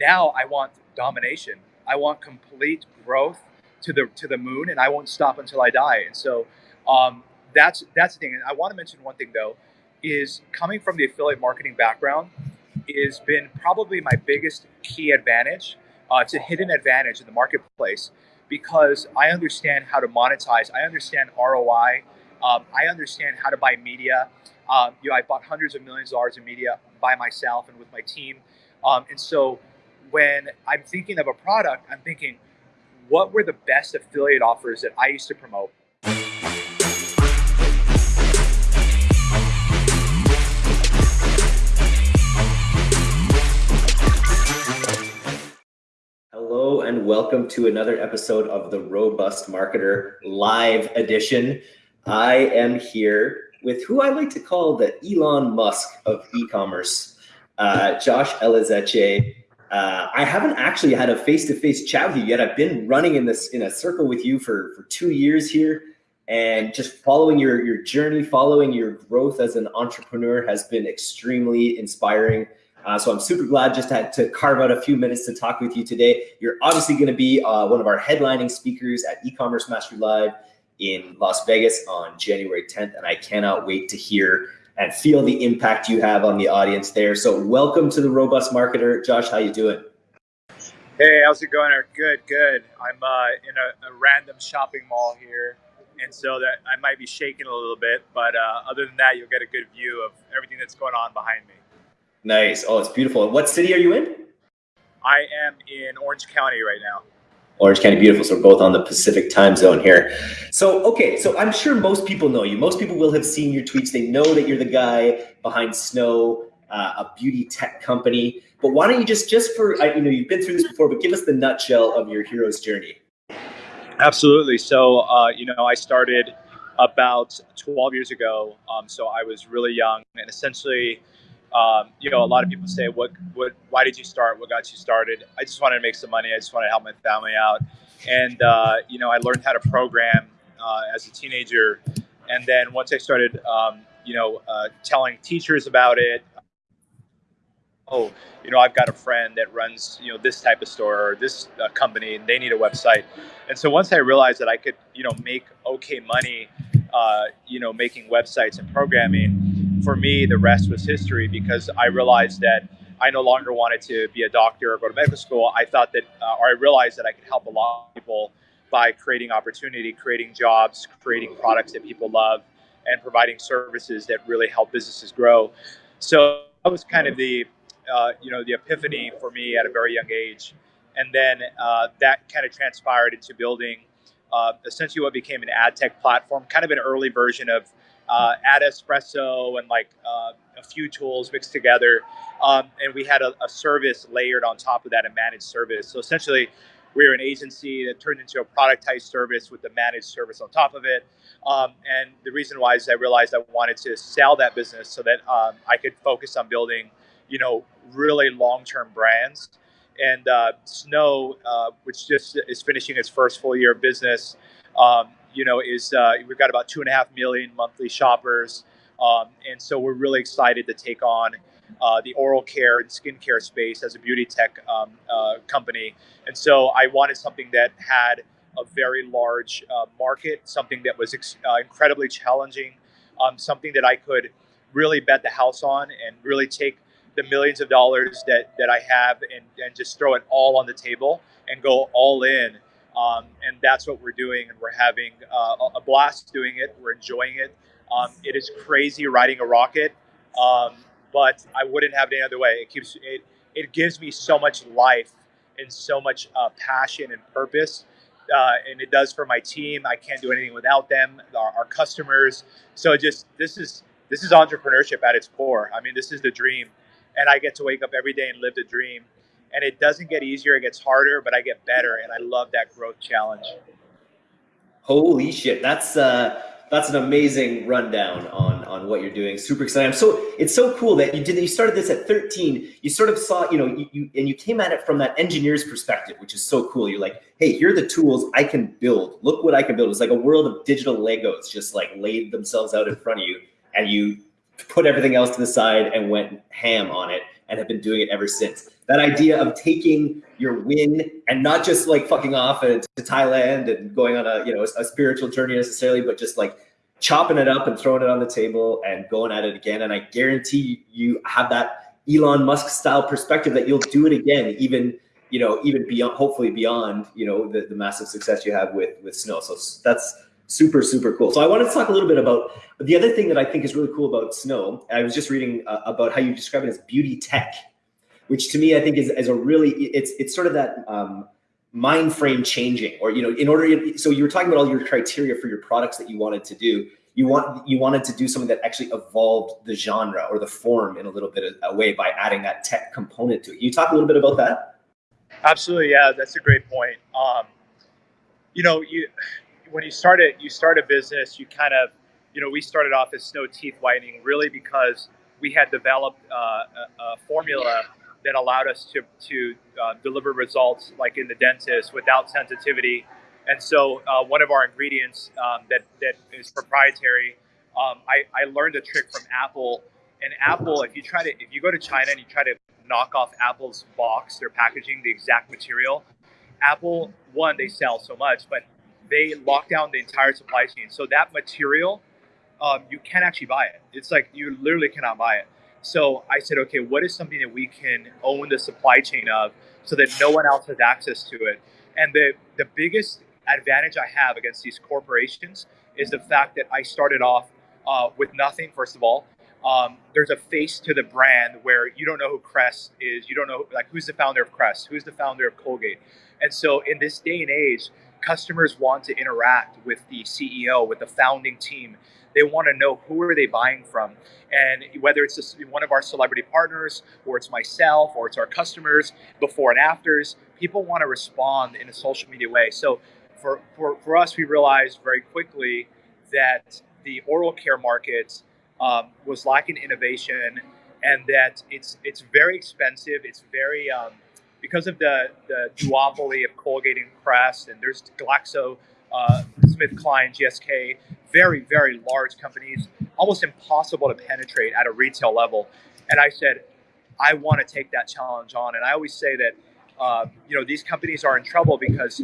now I want domination. I want complete growth to the to the moon, and I won't stop until I die. And so um, that's that's the thing. And I want to mention one thing though, is coming from the affiliate marketing background has been probably my biggest key advantage. Uh, it's a hidden advantage in the marketplace because I understand how to monetize. I understand ROI. Um, I understand how to buy media. Um, you know, I bought hundreds of millions of dollars in media by myself and with my team. Um, and so when I'm thinking of a product, I'm thinking, what were the best affiliate offers that I used to promote? Hello and welcome to another episode of the Robust Marketer Live Edition. I am here with who I like to call the Elon Musk of e-commerce, uh, Josh Elizetxe. Uh, I haven't actually had a face-to-face chat with you yet. I've been running in this in a circle with you for for two years here, and just following your your journey, following your growth as an entrepreneur has been extremely inspiring. Uh, so I'm super glad just to, to, carve out a few minutes to talk with you today. You're obviously going to be uh, one of our headlining speakers at E-commerce Mastery Live in Las Vegas on January 10th, and I cannot wait to hear and feel the impact you have on the audience there. So welcome to the Robust Marketer. Josh, how you doing? Hey, how's it going? Good, good. I'm uh, in a, a, random shopping mall here, and so that I might be shaking a little bit, but uh, other than that, you'll get a good view of everything that's going on behind me. Nice. Oh, it's beautiful. What city are you in? I am in Orange County right now. Orange County, beautiful. So we're both on the Pacific time zone here. So, okay, so I'm sure most people know you. Most people will have seen your tweets. They know that you're the guy behind Snow, uh, a beauty tech company. But why don't you just, just for, you know, you've been through this before, but give us the nutshell of your hero's journey. Absolutely. So, uh, you know, I started about 12 years ago. Um, so I was really young and essentially, um, you know, a lot of people say, "What, what? Why did you start? What got you started?" I just wanted to make some money. I just wanted to help my family out, and uh, you know, I learned how to program uh, as a teenager, and then once I started, um, you know, uh, telling teachers about it. Oh, you know, I've got a friend that runs, you know, this type of store or this uh, company, and they need a website. And so once I realized that I could, you know, make okay money, uh, you know, making websites and programming, for me, the rest was history because I realized that I no longer wanted to be a doctor or go to medical school. I thought that, uh, or I realized that I could help a lot of people by creating opportunity, creating jobs, creating products that people love, and providing services that really help businesses grow. So that was kind of the, uh, you know, the epiphany for me at a very young age. And then uh, that kind of transpired into building uh, essentially what became an ad tech platform, kind of an early version of uh, Ad Espresso and like uh, a few tools mixed together. Um, and we had a, a, service layered on top of that, a managed service. So essentially, we were an agency that turned into a productized service with the managed service on top of it. Um, and the reason why is I realized I wanted to sell that business so that um, I could focus on building, you know, really long-term brands. And uh, Snow, uh, which just is finishing its first full year of business, um, you know, is uh, we've got about two and a half million monthly shoppers, um, and so we're really excited to take on uh, the oral care and skincare space as a beauty tech um, uh, company. And so I wanted something that had a very large uh, market, something that was uh, incredibly challenging, um, something that I could really bet the house on and really take the millions of dollars that, that I have and, and just throw it all on the table and go all in um, and that's what we're doing, and we're having uh, a blast doing it. We're enjoying it. Um, it is crazy riding a rocket, um, but I wouldn't have it any other way. It keeps it. It gives me so much life and so much uh, passion and purpose, uh, and it does for my team. I can't do anything without them, our, our customers. So just this is this is entrepreneurship at its core. I mean, this is the dream, and I get to wake up every day and live the dream and it doesn't get easier; it gets harder. But I get better, and I love that growth challenge. Holy shit, that's uh, that's an amazing rundown on on what you're doing. Super excited. So it's so cool that you did. You started this at 13. You sort of saw, you know, you, you and you came at it from that engineer's perspective, which is so cool. You're like, hey, here are the tools I can build. Look what I can build. It's like a world of digital Legos just like laid themselves out in front of you, and you put everything else to the side and went ham on it and have been doing it ever since. That idea of taking your win and not just like fucking off to Thailand and going on a you know a spiritual journey necessarily, but just like chopping it up and throwing it on the table and going at it again. And I guarantee you have that Elon Musk style perspective that you'll do it again, even you know even beyond hopefully beyond you know the, the massive success you have with with snow. So that's super super cool. So I wanted to talk a little bit about the other thing that I think is really cool about snow. I was just reading uh, about how you describe it as beauty tech which to me I think is, is a really it's it's sort of that um, mind frame changing, or you know, in order. So you were talking about all your criteria for your products that you wanted to do. You want you wanted to do something that actually evolved the genre or the form in a little bit of a way by adding that tech component to it. You talk a little bit about that? Absolutely, yeah, that's a great point. Um, you know, you when you start it, you start a business, you kind of, you know, we started off as snow teeth whitening really because we had developed uh, a, a formula that allowed us to, to uh, deliver results like in the dentist without sensitivity. And so uh, one of our ingredients um, that, that is proprietary, um, I, I learned a trick from Apple. And Apple, if you try to, if you go to China and you try to knock off Apple's box, their packaging, the exact material, Apple, one, they sell so much, but they lock down the entire supply chain. So that material, um, you can't actually buy it. It's like you literally cannot buy it. So I said, okay, what is something that we can own the supply chain of so that no one else has access to it? And the, the biggest advantage I have against these corporations is the fact that I started off uh, with nothing, first of all. Um, there's a face to the brand where you don't know who Crest is. You don't know, like, who's the founder of Crest? Who's the founder of Colgate? And so in this day and age, customers want to interact with the CEO, with the founding team. They want to know who are they buying from, and whether it's just one of our celebrity partners, or it's myself, or it's our customers, before and afters. People want to respond in a social media way. So, for for, for us, we realized very quickly that the oral care market um, was lacking innovation, and that it's it's very expensive. It's very um, because of the the duopoly of Colgate and Crest, and there's Glaxo uh, SmithKline, GSK, very, very large companies, almost impossible to penetrate at a retail level. And I said, I want to take that challenge on. And I always say that, uh, you know, these companies are in trouble because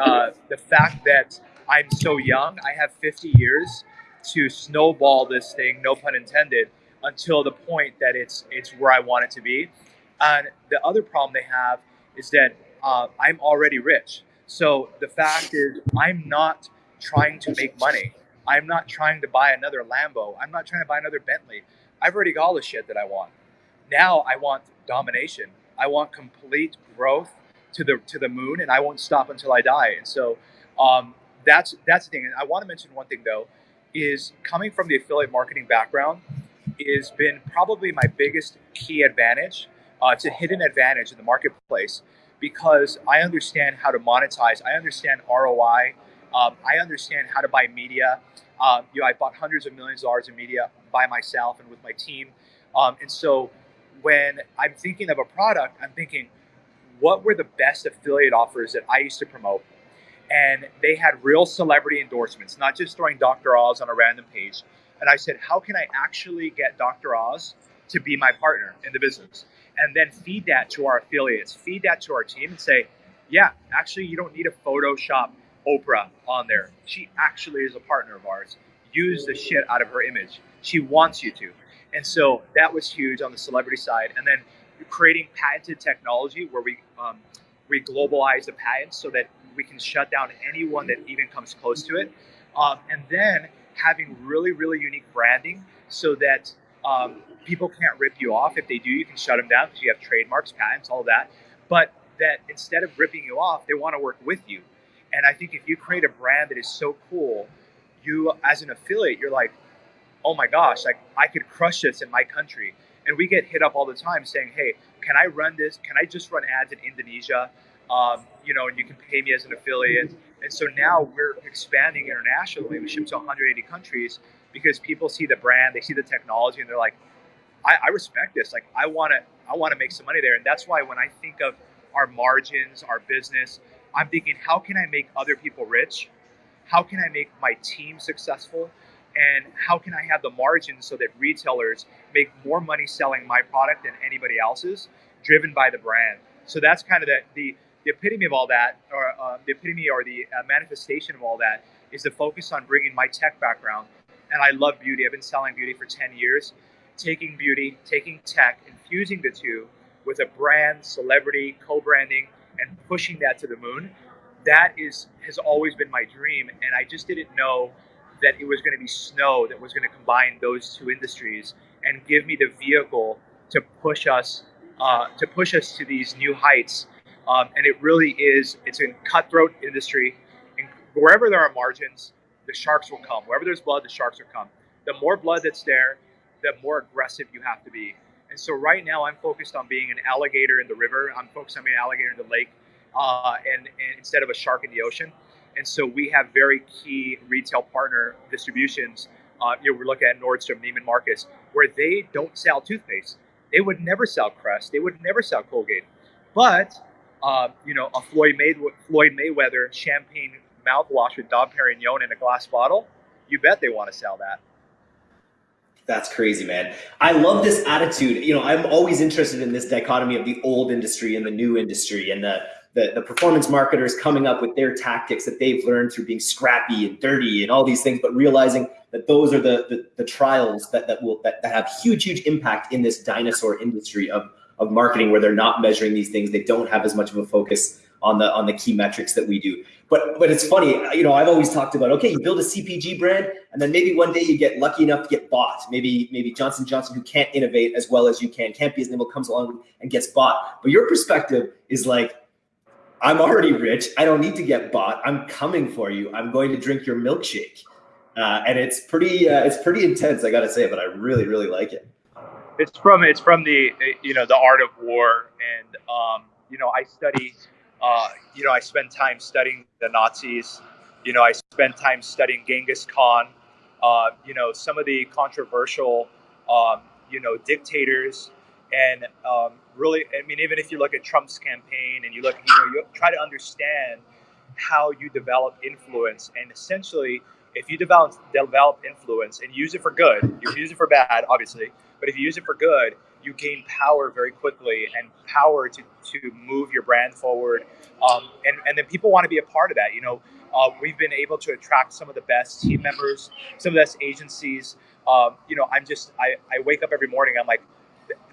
uh, the fact that I'm so young, I have 50 years to snowball this thing, no pun intended, until the point that it's it's where I want it to be. And the other problem they have is that uh, I'm already rich. So the fact is, I'm not trying to make money. I'm not trying to buy another Lambo. I'm not trying to buy another Bentley. I've already got all the shit that I want. Now I want domination. I want complete growth to the to the moon, and I won't stop until I die. And so um, that's that's the thing. And I want to mention one thing though, is coming from the affiliate marketing background has been probably my biggest key advantage. Uh, it's a hidden advantage in the marketplace because I understand how to monetize. I understand ROI. Um, I understand how to buy media. Um, you know, I bought hundreds of millions of dollars in media by myself and with my team. Um, and so when I'm thinking of a product, I'm thinking, what were the best affiliate offers that I used to promote? And they had real celebrity endorsements, not just throwing Dr. Oz on a random page. And I said, how can I actually get Dr. Oz to be my partner in the business? and then feed that to our affiliates, feed that to our team and say, yeah, actually, you don't need to Photoshop Oprah on there. She actually is a partner of ours. Use the shit out of her image. She wants you to. And so that was huge on the celebrity side. And then creating patented technology where we um, we globalize the patents so that we can shut down anyone that even comes close to it. Um, and then having really, really unique branding so that um, people can't rip you off. If they do, you can shut them down because you have trademarks, patents, all that. But that instead of ripping you off, they want to work with you. And I think if you create a brand that is so cool, you as an affiliate, you're like, oh my gosh, like I could crush this in my country. And we get hit up all the time saying, hey, can I run this? Can I just run ads in Indonesia? Um, you know, and you can pay me as an affiliate. And so now we're expanding internationally. We ship to 180 countries because people see the brand, they see the technology, and they're like, I, I respect this. Like, I want to, I want to make some money there. And that's why when I think of our margins, our business, I'm thinking, how can I make other people rich? How can I make my team successful? And how can I have the margins so that retailers make more money selling my product than anybody else's, driven by the brand. So that's kind of the the, the epitome of all that, or uh, the epitome or the uh, manifestation of all that is the focus on bringing my tech background. And I love beauty. I've been selling beauty for 10 years. Taking beauty, taking tech, infusing the two with a brand, celebrity, co-branding, and pushing that to the moon. That is has always been my dream, and I just didn't know that it was going to be snow that was going to combine those two industries and give me the vehicle to push us uh, to push us to these new heights. Um, and it really is it's a cutthroat industry. And wherever there are margins, the sharks will come. Wherever there's blood, the sharks will come. The more blood that's there, the more aggressive you have to be. And so right now, I'm focused on being an alligator in the river. I'm focused on being an alligator in the lake, uh, and, and instead of a shark in the ocean. And so we have very key retail partner distributions. Uh, you know, we're looking at Nordstrom, Neiman Marcus, where they don't sell toothpaste. They would never sell Crest. They would never sell Colgate. But uh, you know, a Floyd, May- Floyd Mayweather champagne mouthwash with Dom Perignon in a glass bottle, you bet they want to sell that. That's crazy, man. I love this attitude. You know, I'm always interested in this dichotomy of the old industry and the new industry and the, the, the performance marketers coming up with their tactics that they've learned through being scrappy and dirty and all these things, but realizing that those are the, the, the trials that, that will that, that have huge, huge impact in this dinosaur industry of, of marketing where they're not measuring these things. They don't have as much of a focus on the on the key metrics that we do. But but it's funny, you know, I've always talked about okay, you build a CPG brand, and then maybe one day you get lucky enough to get bought. Maybe maybe Johnson Johnson, who can't innovate as well as you can, can't be as nimble, comes along and gets bought. But your perspective is like, I'm already rich. I don't need to get bought. I'm coming for you. I'm going to drink your milkshake, uh, and it's pretty uh, it's pretty intense. I got to say, but I really really like it. It's from it's from the you know the art of war, and um, you know I study uh, you know, I spend time studying the Nazis. You know, I spend time studying Genghis Khan. Uh, you know, some of the controversial, um, you know, dictators, and um, really, I mean, even if you look at Trump's campaign and you look, you know, you try to understand how you develop influence, and essentially, if you develop develop influence and use it for good, you use it for bad, obviously, but if you use it for good, you gain power very quickly and power to, to move your brand forward. Um, and, and then people want to be a part of that. You know, uh, we've been able to attract some of the best team members, some of the best agencies. Um, you know, I'm just, I, I wake up every morning, I'm like,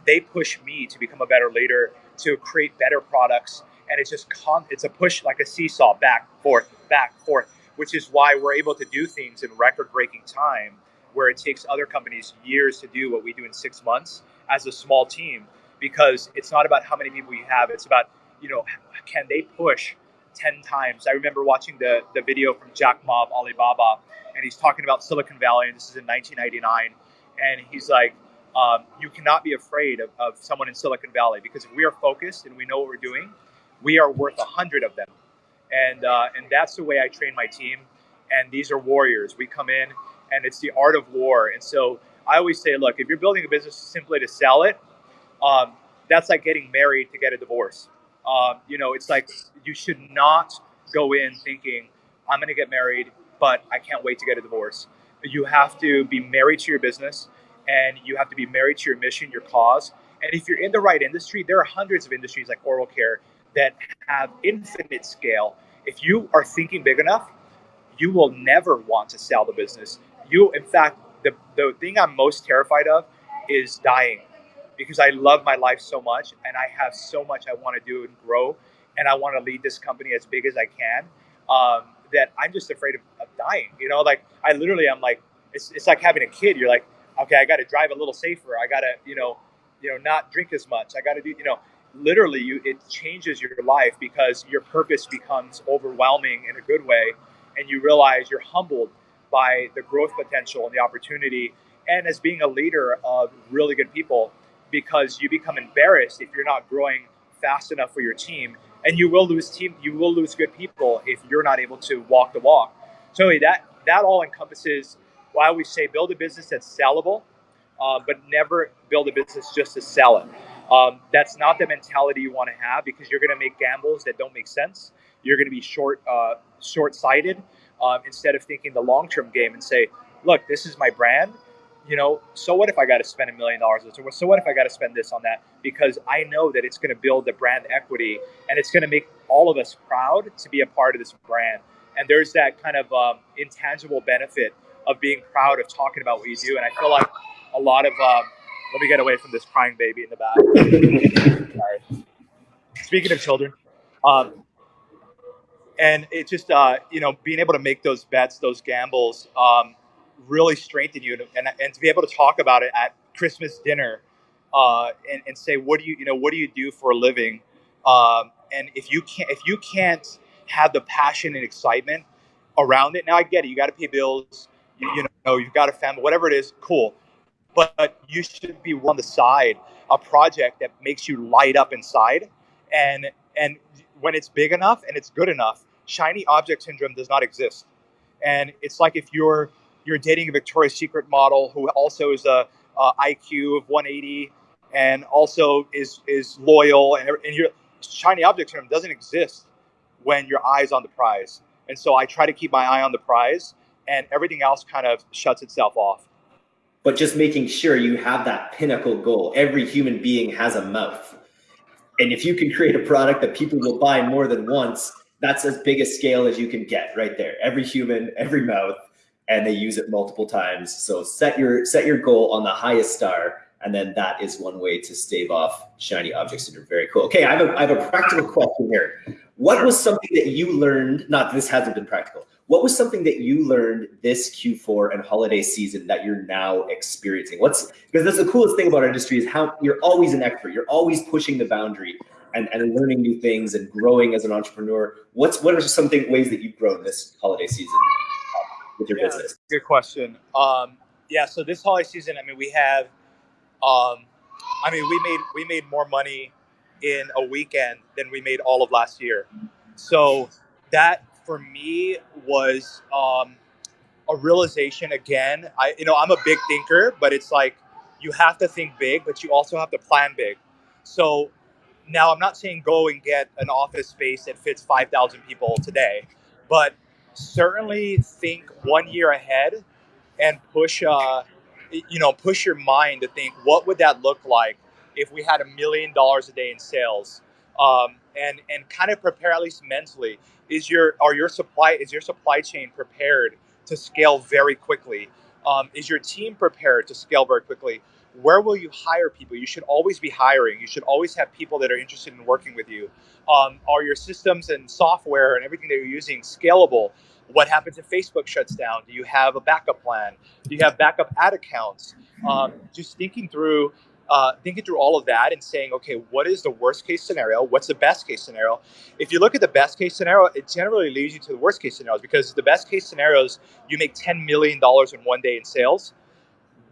they push me to become a better leader, to create better products. And it's just, con- it's a push like a seesaw, back, forth, back, forth, which is why we're able to do things in record breaking time where it takes other companies years to do what we do in six months as a small team because it's not about how many people you have. It's about, you know, can they push 10 times? I remember watching the, the video from Jack Ma of Alibaba, and he's talking about Silicon Valley, and this is in 1999. And he's like, um, you cannot be afraid of, of someone in Silicon Valley because if we are focused and we know what we're doing, we are worth a hundred of them. And, uh, and that's the way I train my team. And these are warriors. We come in and it's the art of war. And so I always say, look, if you're building a business simply to sell it, um, that's like getting married to get a divorce. Um, you know, it's like you should not go in thinking, I'm going to get married, but I can't wait to get a divorce. You have to be married to your business and you have to be married to your mission, your cause. And if you're in the right industry, there are hundreds of industries like oral care that have infinite scale. If you are thinking big enough, you will never want to sell the business. You, in fact, the, the thing I'm most terrified of is dying because I love my life so much and I have so much I want to do and grow and I want to lead this company as big as I can um, that I'm just afraid of, of, dying. You know, like I literally, I'm like, it's, it's like having a kid. You're like, okay, I got to drive a little safer. I got to, you know, you know, not drink as much. I got to do, you know, literally you, it changes your life because your purpose becomes overwhelming in a good way. And you realize you're humbled by the growth potential and the opportunity, and as being a leader of really good people, because you become embarrassed if you're not growing fast enough for your team, and you will lose team, you will lose good people if you're not able to walk the walk. So that that all encompasses. Why we say build a business that's sellable, uh, but never build a business just to sell it. Um, that's not the mentality you want to have because you're going to make gambles that don't make sense. You're going to be short uh, short sighted um, instead of thinking the long term game and say, look, this is my brand. you know, so what if I got to spend a million dollars? So what if I got to spend this on that? Because I know that it's going to build the brand equity and it's going to make all of us proud to be a part of this brand. And there's that kind of um, intangible benefit of being proud of talking about what you do. And I feel like a lot of, um, let me get away from this crying baby in the back. Sorry. Speaking of children, um, and it just, uh, you know, being able to make those bets, those gambles, um, really strengthen you and, and to be able to talk about it at Christmas dinner uh, and, and say, what do you, you know, what do you do for a living? Um, and if you can't, if you can't have the passion and excitement around it, now I get it. You got to pay bills. You, you know, you've got a family, whatever it is, cool. But you should be on the side a project that makes you light up inside, and and when it's big enough and it's good enough, shiny object syndrome does not exist. And it's like if you're you're dating a Victoria's Secret model who also is a, a IQ of 180 and also is is loyal and, and your shiny object syndrome doesn't exist when your eye's on the prize. And so I try to keep my eye on the prize and everything else kind of shuts itself off. But just making sure you have that pinnacle goal. Every human being has a mouth. And if you can create a product that people will buy more than once, that's as big a scale as you can get right there. Every human, every mouth, and they use it multiple times. So set your set your goal on the highest star, and then that is one way to stave off shiny objects that are very cool. Okay, I have a, I have a practical question here. What was something that you learned? Not this hasn't been practical. What was something that you learned this Q4 and holiday season that you're now experiencing? What's because that's the coolest thing about our industry is how you're always an expert. You're always pushing the boundary and, and learning new things and growing as an entrepreneur. What's what are some thing, ways that you've grown this holiday season? with your yeah, business? Good question. Um, yeah, so this holiday season, I mean, we have, um, I mean, we made we made more money in a weekend than we made all of last year. So that for me was um, a realization. Again, I you know I'm a big thinker, but it's like you have to think big, but you also have to plan big. So now I'm not saying go and get an office space that fits 5,000 people today, but certainly think one year ahead and push uh, you know push your mind to think what would that look like if we had a million dollars a day in sales um, and and kind of prepare at least mentally is your are your supply is your supply chain prepared to scale very quickly um, is your team prepared to scale very quickly where will you hire people you should always be hiring you should always have people that are interested in working with you um, are your systems and software and everything that you're using scalable? What happens if Facebook shuts down? Do you have a backup plan? Do you have backup ad accounts? Um, just thinking through, uh, thinking through all of that and saying, okay, what is the worst case scenario? What's the best case scenario? If you look at the best case scenario, it generally leads you to the worst case scenarios because the best case scenarios, you make $10 million in one day in sales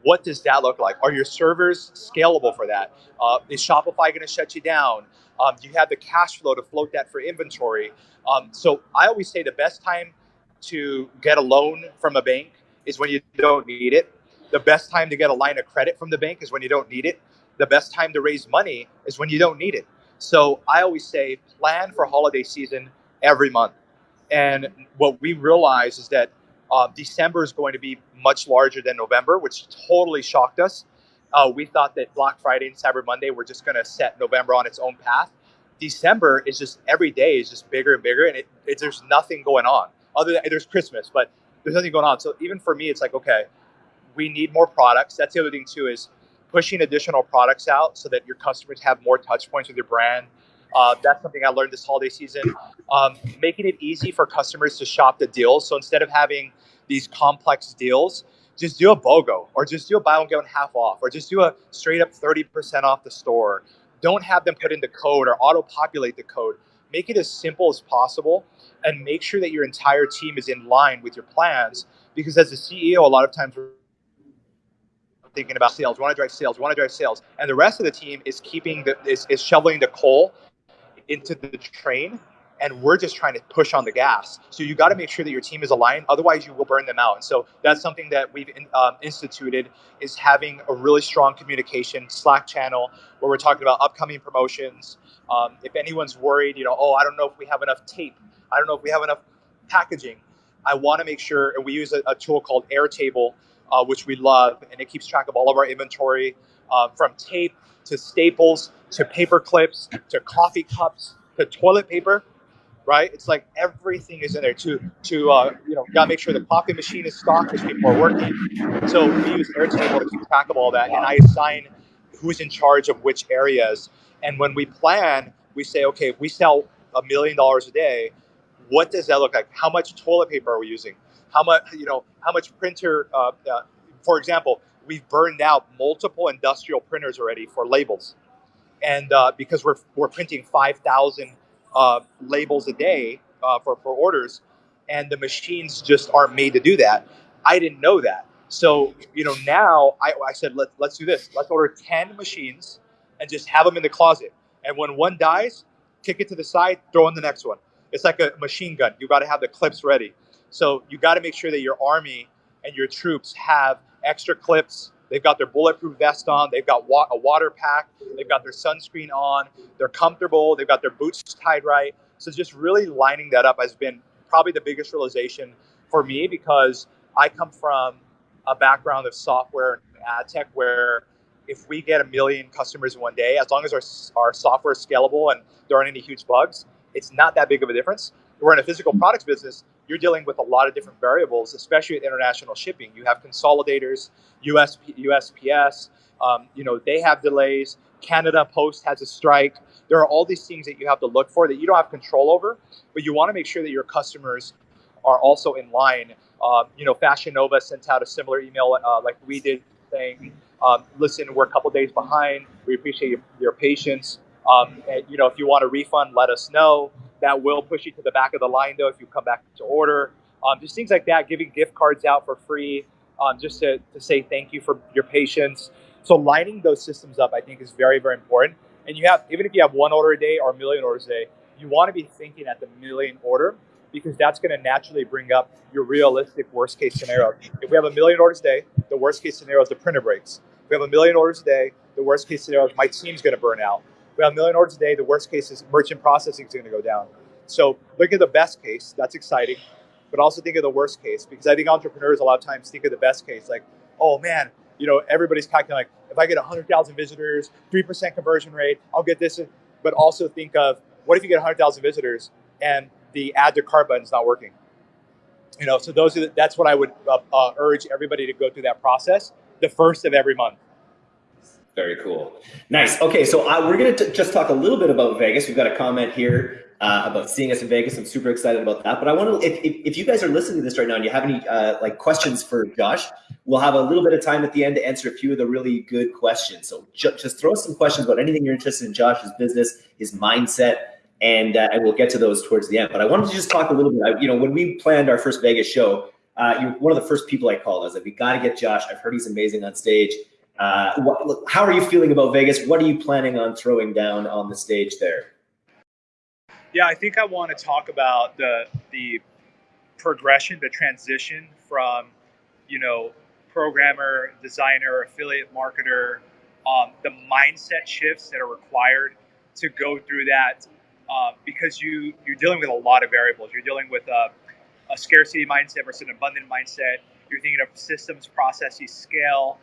what does that look like? Are your servers scalable for that? Uh, is Shopify going to shut you down? Um, do you have the cash flow to float that for inventory? Um, so I always say the best time to get a loan from a bank is when you don't need it. The best time to get a line of credit from the bank is when you don't need it. The best time to raise money is when you don't need it. So I always say plan for holiday season every month. And what we realize is that uh, December is going to be much larger than November, which totally shocked us. Uh, we thought that Black Friday and Cyber Monday were just going to set November on its own path. December is just every day is just bigger and bigger, and it, it, there's nothing going on other than there's Christmas, but there's nothing going on. So even for me, it's like okay, we need more products. That's the other thing too is pushing additional products out so that your customers have more touch points with your brand. Uh, that's something I learned this holiday season. Um, making it easy for customers to shop the deals. So instead of having these complex deals, just do a BOGO or just do a buy one, get one half off or just do a straight up 30% off the store. Don't have them put in the code or auto populate the code. Make it as simple as possible and make sure that your entire team is in line with your plans because as a CEO, a lot of times thinking about sales, we want to drive sales, we want to drive sales. And the rest of the team is keeping the, is, is shoveling the coal into the train and we're just trying to push on the gas. So you got to make sure that your team is aligned, otherwise you will burn them out. And so that's something that we've um, instituted is having a really strong communication Slack channel where we're talking about upcoming promotions. Um, if anyone's worried, you know, oh, I don't know if we have enough tape, I don't know if we have enough packaging. I want to make sure, and we use a, a tool called Airtable. Uh, which we love, and it keeps track of all of our inventory uh, from tape to staples to paper clips to coffee cups to toilet paper. Right, it's like everything is in there. To to uh, you know, gotta make sure the coffee machine is stocked because people are working. So we use Airtable to keep track of all that, and I assign who's in charge of which areas. And when we plan, we say, okay, if we sell a million dollars a day, what does that look like? How much toilet paper are we using? How much, you know, how much printer? Uh, uh, for example, we've burned out multiple industrial printers already for labels, and uh, because we're we're printing five thousand uh, labels a day uh, for for orders, and the machines just aren't made to do that. I didn't know that. So you know now I, I said let let's do this. Let's order ten machines and just have them in the closet. And when one dies, kick it to the side, throw in the next one. It's like a machine gun. You got to have the clips ready. So you got to make sure that your army and your troops have extra clips. They've got their bulletproof vest on. They've got wa- a water pack. They've got their sunscreen on. They're comfortable. They've got their boots tied right. So just really lining that up has been probably the biggest realization for me because I come from a background of software and ad tech where if we get a million customers in one day, as long as our, our software is scalable and there aren't any huge bugs, it's not that big of a difference. We're in a physical products business. You're dealing with a lot of different variables, especially with international shipping. You have consolidators, US, USPS, um, you know, they have delays. Canada Post has a strike. There are all these things that you have to look for that you don't have control over, but you want to make sure that your customers are also in line. Um, you know, Fashion Nova sent out a similar email uh, like we did saying, um, listen, we're a couple days behind. We appreciate your, your patience. Um, and, you know, if you want a refund, let us know. That will push you to the back of the line, though, if you come back to order. Um, just things like that, giving gift cards out for free, um, just to, to say thank you for your patience. So lining those systems up, I think, is very, very important. And you have, even if you have one order a day or a million orders a day, you want to be thinking at the million order because that's going to naturally bring up your realistic worst case scenario. If we have a million orders a day, the worst case scenario is the printer breaks. If we have a million orders a day, the worst case scenario is my team's going to burn out. We have a million orders a day, the worst case is merchant processing is going to go down. So look at the best case. That's exciting. But also think of the worst case because I think entrepreneurs a lot of times think of the best case like, oh man, you know, everybody's calculating like, if I get 100,000 visitors, 3% conversion rate, I'll get this. But also think of what if you get 100,000 visitors and the add to cart button is not working? You know, so those are the, that's what I would uh, uh, urge everybody to go through that process the first of every month. Very cool. Nice. Okay, so uh, we're going to just talk a little bit about Vegas. We've got a comment here uh, about seeing us in Vegas. I'm super excited about that. But I want to, if, if, if, you guys are listening to this right now and you have any uh, like questions for Josh, we'll have a little bit of time at the end to answer a few of the really good questions. So ju- just throw some questions about anything you're interested in Josh's business, his mindset, and uh, and we'll get to those towards the end. But I wanted to just talk a little bit. I, you know, when we planned our first Vegas show, uh, you're one of the first people I called. I was like, we got to get Josh. I've heard he's amazing on stage. Uh, what, how are you feeling about Vegas? What are you planning on throwing down on the stage there? Yeah, I think I want to talk about the the progression, the transition from, you know, programmer, designer, affiliate marketer, um, the mindset shifts that are required to go through that, uh, because you you're dealing with a lot of variables. You're dealing with a, a scarcity mindset versus an abundant mindset. You're thinking of systems, processes, scale.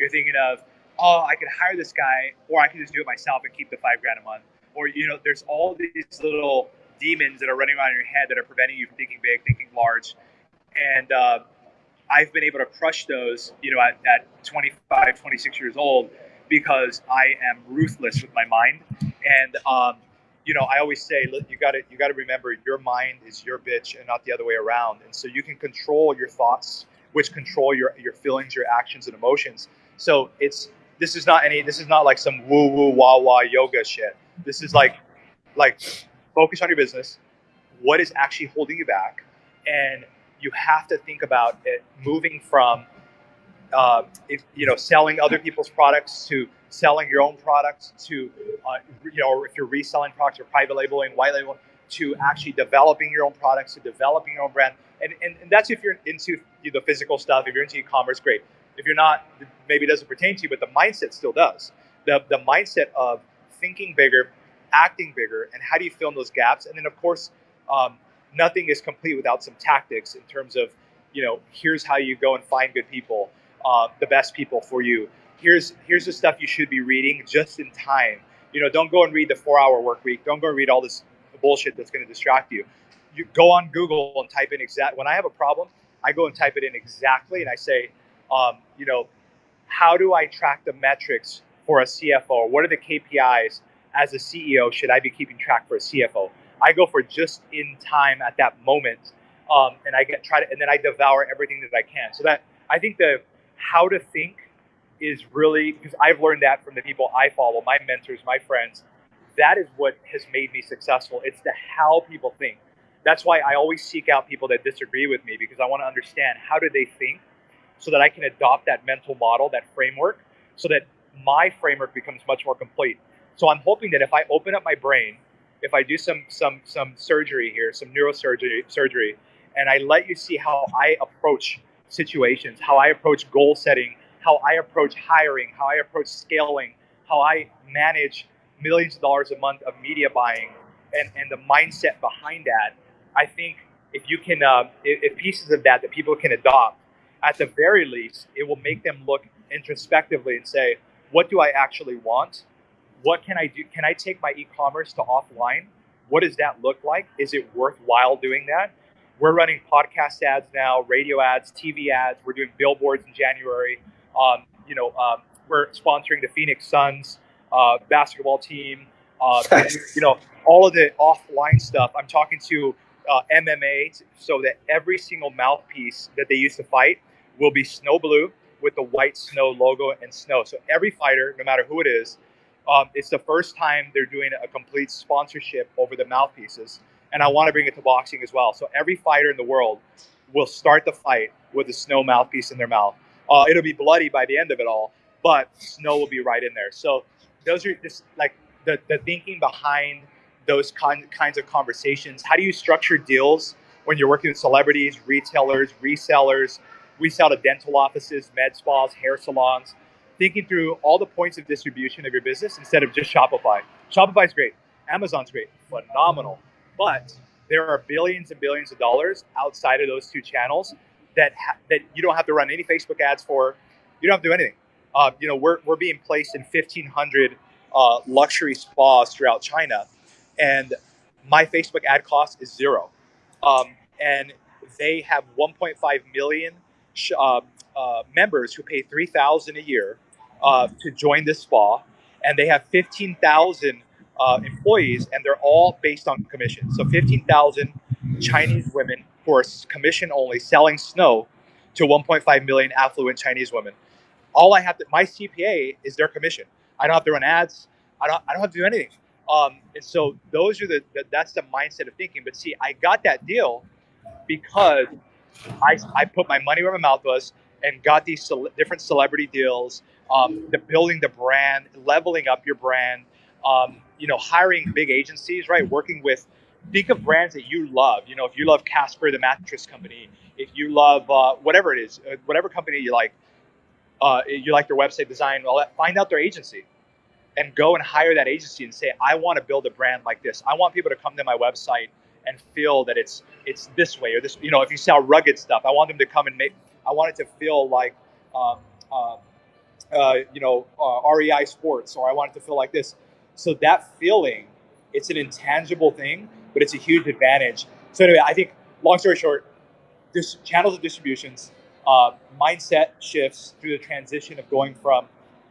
You're thinking of, oh, I could hire this guy, or I can just do it myself and keep the five grand a month. Or you know there's all these little demons that are running around in your head that are preventing you from thinking big thinking large. And uh, i've been able to crush those you know at, at 25 26 years old because i am ruthless with my mind. And um, you know i always say you got to you got to remember your mind is your bitch and not the other way around. And so you can control your thoughts which control your your feelings your actions and emotions so it's this is not any this is not like some woo woo wah wah yoga shit. This is like like focus on your business what is actually holding you back and you have to think about it moving from uh, if you know selling other people's products to selling your own products to uh, you know if you're reselling products or private labeling white labeling to actually developing your own products to developing your own brand. And, and, and that's if you're into the physical stuff if you're into e-commerce great if you're not maybe it doesn't pertain to you but the mindset still does the, the mindset of thinking bigger, acting bigger, and how do you fill in those gaps? And then, of course, um, nothing is complete without some tactics in terms of, you know, here's how you go and find good people. uh, the best people for you. Here's here's the stuff you should be reading just in time. You know, don't go and read the four-hour work week. Don't go and read all this bullshit that's going to distract you. You go on Google and type in exact. When I have a problem, I go and type it in exactly, and I say, um, you know, how do I track the metrics for a CFO? What are the KPIs as a CEO should I be keeping track for a CFO? I go for just in time at that moment, um, and I get try to, and then I devour everything that I can. So that I think the how to think is really because I've learned that from the people I follow, my mentors, my friends. That is what has made me successful. It's the how people think. That's why I always seek out people that disagree with me because I want to understand how do they think so that I can adopt that mental model, that framework, so that my framework becomes much more complete. So I'm hoping that if I open up my brain, if I do some some some surgery here, some neurosurgery surgery, and I let you see how I approach situations, how I approach goal setting, how I approach hiring, how I approach scaling, how I manage millions of dollars a month of media buying, and and the mindset behind that, I think if you can, uh, if, if pieces of that that people can adopt, at the very least, it will make them look introspectively and say, what do I actually want? What can I do? Can I take my e-commerce to offline? What does that look like? Is it worthwhile doing that? We're running podcast ads now, radio ads, TV ads. We're doing billboards in January. Um, you know, um, we're sponsoring the Phoenix Suns uh, basketball team. Uh, you know, all of the offline stuff. I'm talking to uh, MMA so that every single mouthpiece that they use to fight will be snow blue with the white snow logo and snow. So every fighter, no matter who it is, um, it's the first time they're doing a complete sponsorship over the mouthpieces. And I want to bring it to boxing as well. So every fighter in the world will start the fight with a snow mouthpiece in their mouth. Uh, it'll be bloody by the end of it all, but snow will be right in there. So those are just like the, the thinking behind those con- kinds of conversations. How do you structure deals when you're working with celebrities, retailers, resellers? We sell to dental offices, med spas, hair salons. Thinking through all the points of distribution of your business instead of just Shopify. Shopify is great. Amazon's great, phenomenal. But there are billions and billions of dollars outside of those two channels that ha- that you don't have to run any Facebook ads for. You don't have to do anything. Uh, you know, we're, we're being placed in 1,500 uh, luxury spas throughout China, and my Facebook ad cost is zero. Um, and they have 1.5 million uh, uh, members who pay 3000 a year uh, to join this spa and they have 15000 uh, employees and they're all based on commission. So 15000 chinese women who are commission only selling snow to 1.5 million affluent chinese women. All i have to my cpa is their commission. I don't have to run ads. I don't, I don't have to do anything. Um, and so those are the, the that's the mindset of thinking. But see i got that deal because I, I put my money where my mouth was and got these cele- different celebrity deals, um, the building the brand, leveling up your brand, um, you know, hiring big agencies, right? Working with, think of brands that you love. You know, if you love Casper, the mattress company, if you love uh, whatever it is, uh, whatever company you like, uh, you like their website design, that, find out their agency and go and hire that agency and say, I want to build a brand like this. I want people to come to my website and feel that it's it's this way or this. You know, if you sell rugged stuff, I want them to come and make. I want it to feel like, um, uh, uh, you know, uh, REI Sports, or I want it to feel like this. So that feeling, it's an intangible thing, but it's a huge advantage. So anyway, I think, long story short, this channels of distributions, uh, mindset shifts through the transition of going from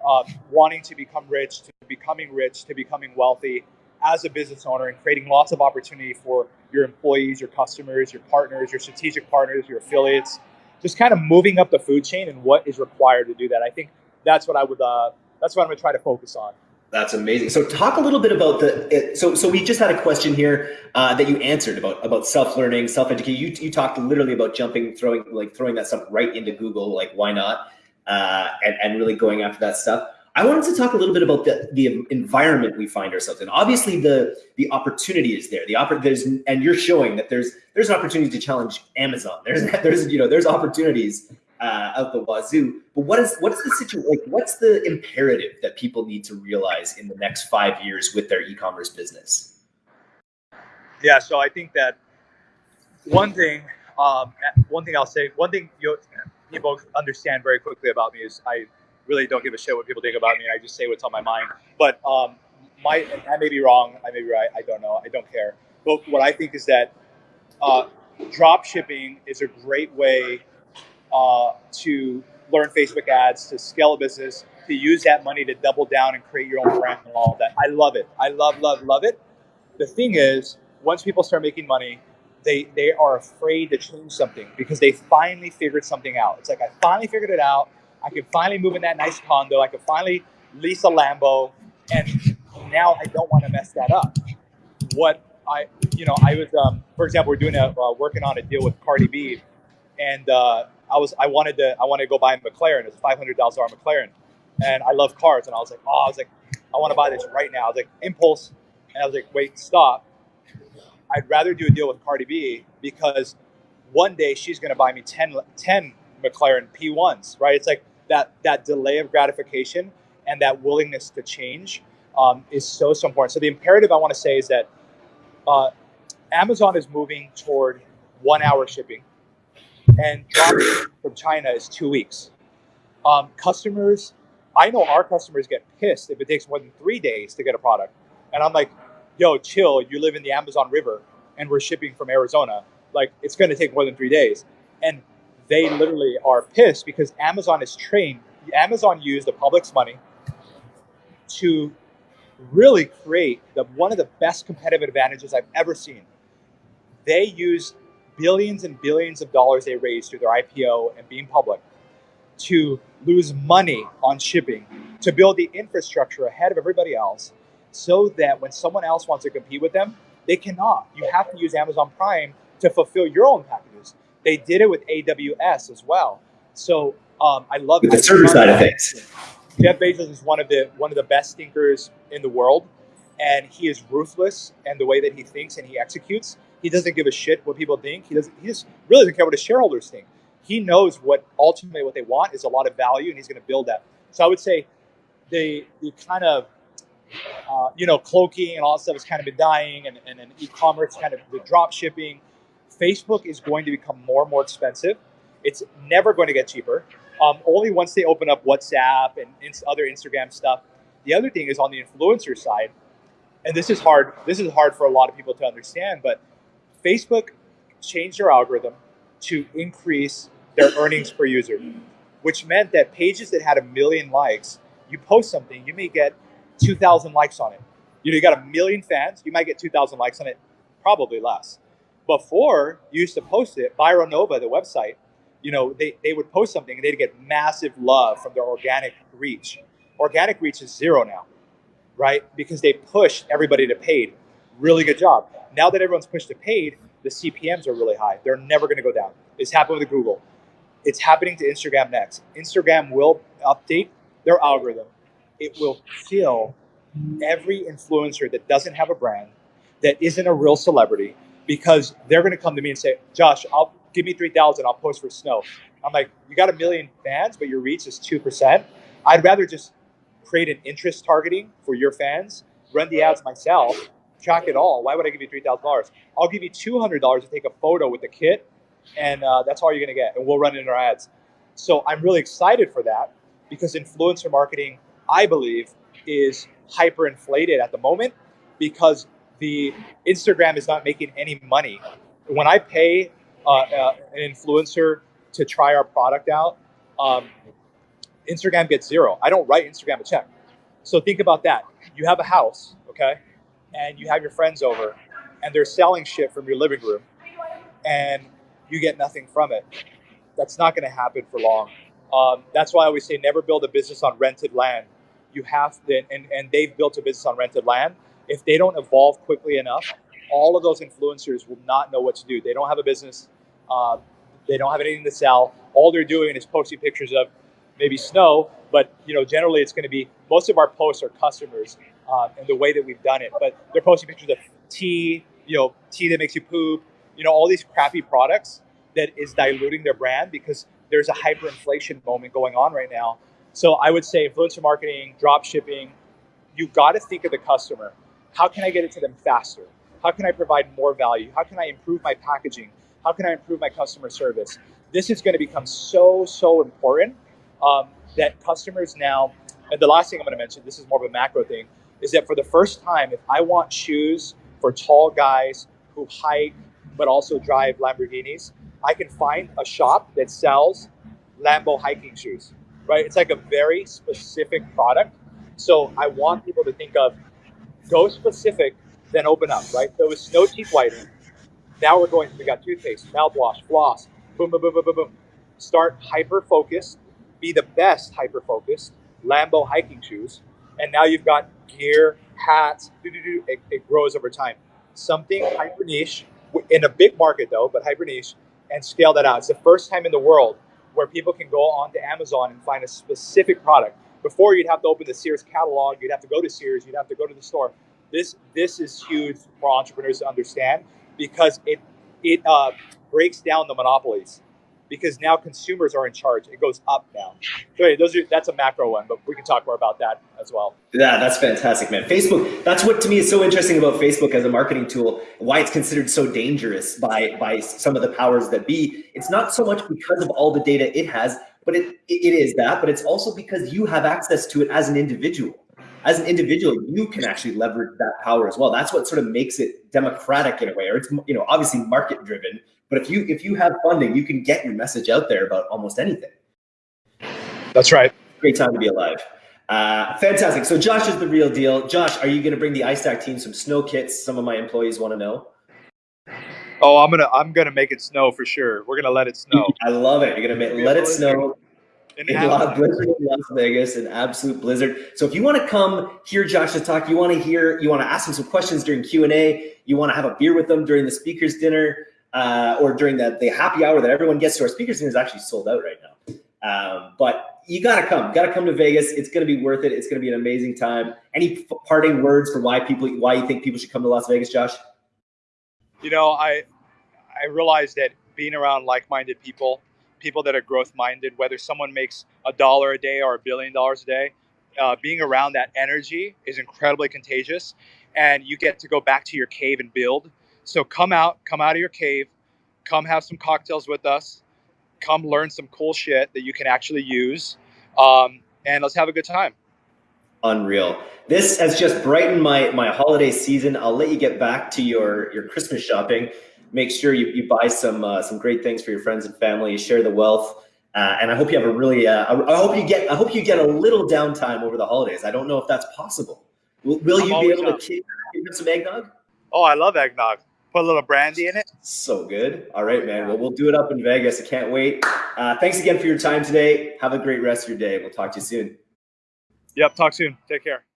uh, wanting to become rich to becoming rich to becoming wealthy as a business owner and creating lots of opportunity for your employees, your customers, your partners, your strategic partners, your affiliates, just kind of moving up the food chain and what is required to do that. I think that's what I would. Uh, that's what I'm to try to focus on. That's amazing. So, talk a little bit about the. So, so we just had a question here uh, that you answered about about self learning, self education. You you talked literally about jumping, throwing like throwing that stuff right into Google. Like, why not? Uh, and and really going after that stuff. I wanted to talk a little bit about the, the environment we find ourselves in. Obviously, the the opportunity is there. The oppor- there's and you're showing that there's there's an opportunity to challenge Amazon. There's there's you know there's opportunities uh, out the wazoo. But what is what's the situation? Like, what's the imperative that people need to realize in the next five years with their e-commerce business? Yeah, so I think that one thing, um, one thing I'll say, one thing you people understand very quickly about me is I really don't give a shit what people think about me. I just say what's on my mind. But um, my I may be wrong. I may be right. I don't know. I don't care. But what I think is that uh, drop shipping is a great way uh, to learn Facebook ads, to scale a business, to use that money to double down and create your own brand and all of that. I love it. I love, love, love it. The thing is, once people start making money, they they are afraid to change something because they finally figured something out. It's like I finally figured it out. I can finally move in that nice condo. I can finally lease a Lambo, and now I don't want to mess that up. What I, you know, I was, um, for example, we're doing a uh, working on a deal with Cardi B, and uh, I was, I wanted to, I wanted to go buy a McLaren. It's a five hundred thousand dollar McLaren, and I love cars, and I was like, oh, I was like, I want to buy this right now. I was like, impulse, and I was like, wait, stop. I'd rather do a deal with Cardi B because one day she's going to buy me 10, 10 McLaren P1s, right? It's like that that delay of gratification and that willingness to change um, is so so important. So the imperative I want to say is that uh, Amazon is moving toward one hour shipping, and from China is two weeks. Um, customers, I know our customers get pissed if it takes more than three days to get a product, and I'm like, yo, chill. You live in the Amazon River, and we're shipping from Arizona. Like it's going to take more than three days, and they literally are pissed because Amazon is trained. Amazon used the public's money to really create the one of the best competitive advantages I've ever seen. They use billions and billions of dollars they raised through their IPO and being public to lose money on shipping, to build the infrastructure ahead of everybody else, so that when someone else wants to compete with them, they cannot. You have to use Amazon Prime to fulfill your own packages. They did it with AWS as well. So um, I love with the server side of things. Jeff Bezos is one of the one of the best thinkers in the world, and he is ruthless and the way that he thinks and he executes. He doesn't give a shit what people think. He doesn't. He just really doesn't care what his shareholders think. He knows what ultimately what they want is a lot of value, and he's going to build that. So I would say the the kind of uh, you know cloaking and all that stuff has kind of been dying, and, and, and e-commerce kind of the drop shipping. Facebook is going to become more and more expensive. It's never going to get cheaper. Um, only once they open up WhatsApp and other Instagram stuff. The other thing is on the influencer side, and this is hard. This is hard for a lot of people to understand, but Facebook changed their algorithm to increase their earnings per user, which meant that pages that had a million likes, you post something, you may get 2,000 likes on it. You know, you got a million fans, you might get 2,000 likes on it, probably less. Before, you used to post it, ViralNova, the website, you know, they, they would post something and they'd get massive love from their organic reach. Organic reach is zero now, right? Because they pushed everybody to paid. Really good job. Now that everyone's pushed to paid, the CPMs are really high. They're never going to go down. It's happened with Google. It's happening to Instagram next. Instagram will update their algorithm. It will kill every influencer that doesn't have a brand, that isn't a real celebrity, because they're going to come to me and say, Josh, I'll give me 3,000, I'll post for snow. I'm like, you got a million fans, but your reach is 2%. I'd rather just create an interest targeting for your fans, run the ads myself, track it all. Why would I give you $3,000? I'll give you $200 to take a photo with the kit, and uh, that's all you're going to get, and we'll run it in our ads. So I'm really excited for that because influencer marketing, I believe, is hyper inflated at the moment because the Instagram is not making any money. When I pay uh, uh, an influencer to try our product out, um, Instagram gets zero. I don't write Instagram a check. So think about that. You have a house, okay, and you have your friends over, and they're selling shit from your living room, and you get nothing from it. That's not going to happen for long. Um, that's why I always say never build a business on rented land. You have to, and, and they've built a business on rented land. If they don't evolve quickly enough, all of those influencers will not know what to do. They don't have a business. Uh, they don't have anything to sell. All they're doing is posting pictures of maybe snow, but you know, generally it's going to be most of our posts are customers uh, and the way that we've done it. But they're posting pictures of tea, you know, tea that makes you poop, you know, all these crappy products that is diluting their brand because there's a hyperinflation moment going on right now. So I would say influencer marketing, drop shipping, you've got to think of the customer. How can I get it to them faster? How can I provide more value? How can I improve my packaging? How can I improve my customer service? this is going to become so so important um, that customers now. And the last thing I'm going to mention, this is more of a macro thing, is that for the first time, if I want shoes for tall guys who hike but also drive Lamborghinis, I can find a shop that sells Lambo hiking shoes. Right? It's like a very specific product. So I want people to think of go specific, then open up. Right? So it's snow teeth whitening. Now we're going. We got toothpaste, mouthwash, floss. Boom, boom, boom, boom, boom, boom. Start hyper focused. Be the best hyper focused. Lambo hiking shoes, and now you've got gear, hats. doo-doo-doo, It, it grows over time. Something hyper niche in a big market though, but hyper niche, and scale that out. It's the first time in the world where people can go onto Amazon and find a specific product. Before you'd have to open the Sears catalog, you'd have to go to Sears, you'd have to go to the store. This this is huge for entrepreneurs to understand because it it uh, breaks down the monopolies because now consumers are in charge. It goes up now. So anyway, those are that's a macro one, but we can talk more about that as well. Yeah, that's fantastic, man. Facebook, that's what to me is so interesting about Facebook as a marketing tool, why it's considered so dangerous by by some of the powers that be. It's not so much because of all the data it has, but it it is that, but it's also because you have access to it as an individual. As an individual, you can actually leverage that power as well. That's what sort of makes it democratic in a way, or it's you know obviously market driven. But if you if you have funding, you can get your message out there about almost anything. That's right. Great time to be alive. Uh, fantastic. So Josh is the real deal. Josh, are you going to bring the iStack team some snow kits? Some of my employees want to know. Oh, I'm gonna I'm gonna make it snow for sure. We're gonna let it snow. I love it. You're gonna make, let it snow. In In Las, blizzard in Las Vegas, an absolute blizzard. So if you want to come hear Josh's talk, you want to hear, you want to ask him some questions during Q and A, you want to have a beer with them during the speakers dinner, uh, or during the, the happy hour that everyone gets to. Our speakers dinner is actually sold out right now. Um, but you gotta come, gotta come to Vegas. It's gonna be worth it. It's gonna be an amazing time. Any parting words for why people, why you think people should come to Las Vegas, Josh? You know, I I realized that being around like-minded people, people that are growth-minded, whether someone makes a dollar a day or a billion dollars a day, uh, being around that energy is incredibly contagious, and you get to go back to your cave and build. So come out, come out of your cave, come have some cocktails with us, come learn some cool shit that you can actually use, um, and let's have a good time. Unreal. This has just brightened my my holiday season. I'll let you get back to your your Christmas shopping. Make sure you, you buy some uh, some great things for your friends and family. Share the wealth, uh, and I hope you have a really. Uh, I, hope you get. I hope you get a little downtime over the holidays. I don't know if that's possible. Will, will you be able to down. kick give some eggnog? Oh, I love eggnog. Put a little brandy in it. So good. All right, man. Well, we'll do it up in Vegas. I can't wait. Uh, thanks again for your time today. Have a great rest of your day. We'll talk to you soon. Yep. Talk soon. Take care.